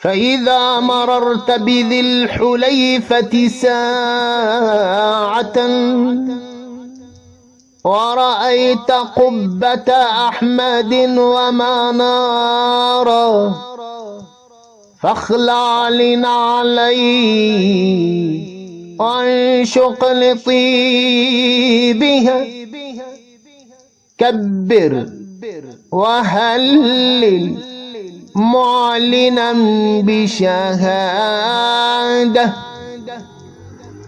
فإذا مررت بذي الحليفة ساعة ورأيت قبة أحمد ومنارا فاخلع لنعليه وانشق لطيبها. كبر وهلل معلنا بشهادة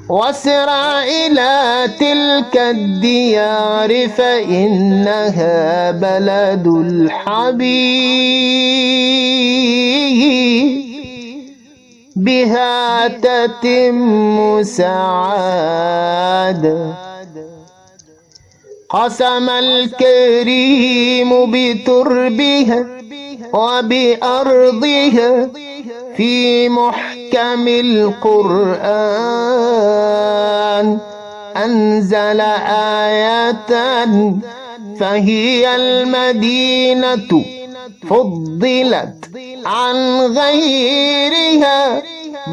واسرع إلى تلك الديار فإنها بلد الحبيب. بها تتم سعادة. قسم الكريم بتربها وبأرضها في محكم القرآن. أنزل آية فهي المدينة فضلت عن غيرها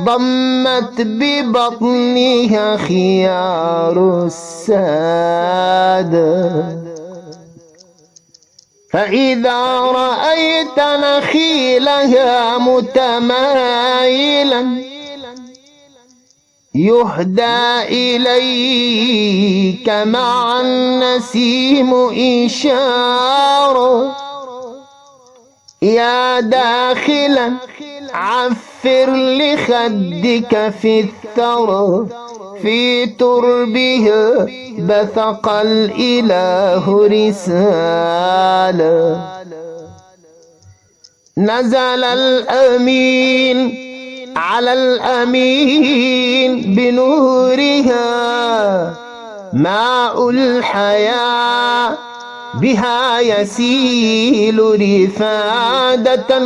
ضمت ببطنها خيار السادة فإذا رأيت نخيلها متمايلا. يهدى إليك مع النسيم إشارة. يا داخلا عفر لخدك في الثرى. في تربها بثق الإله رسالة نزل الأمين على الأمين بنورها ماء الحياة بها يسيل رفادة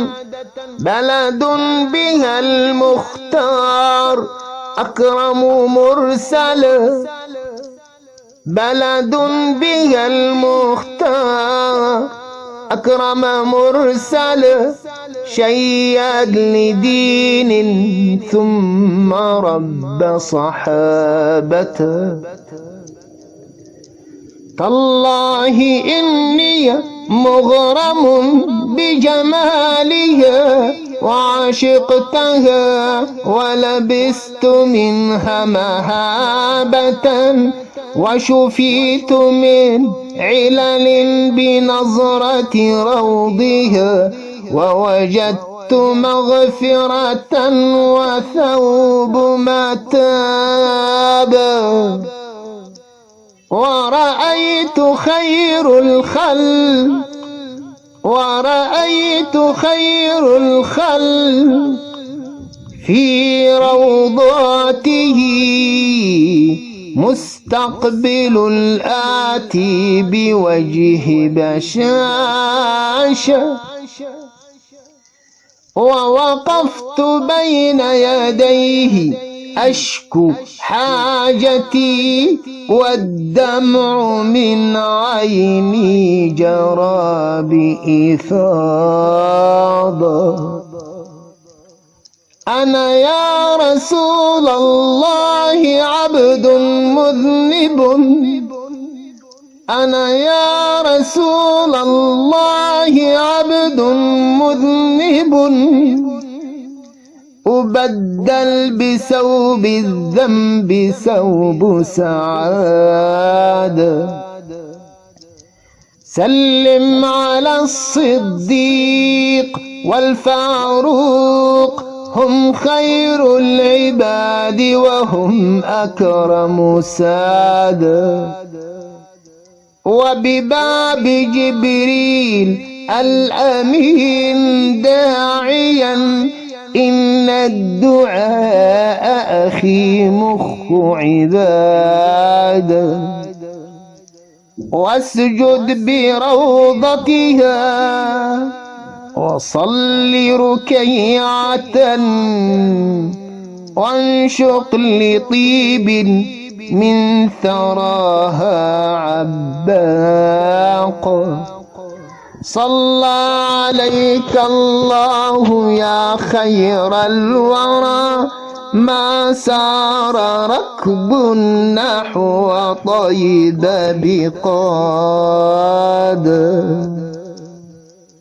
بلد بها المختار أكرم مرسل بلد بها المختار أكرم مرسل شيد لدين ثم رب صحابته تالله إني مغرم بجمالها وعشقتها ولبست منها مهابة وشفيت من علل بنظرة روضها ووجدت مغفرة وثوب متابا ورأيت خير الخلق ورأيت خير الخلق في روضاته. مستقبل الآتي بوجه بشاشة ووقفت بين يديه أشكو حاجتي والدمع من عيني جرى بإفاضة أنا يا رسول الله عبد مذنب. أنا يا رسول الله عبد مذنب. أبدل بثوب الذنب ثوب سعادة سلم على الصديق والفاروق. هم خير العباد وهم أكرم سادة وبباب جبريل الأمين داعيا إن الدعاء أخي مخ عبادة واسجد بروضتها وصل ركيعة وانشق لطيب من ثراها عباق. صلى عليك الله يا خير الورى. ما سار ركب نحو طيب بقاد.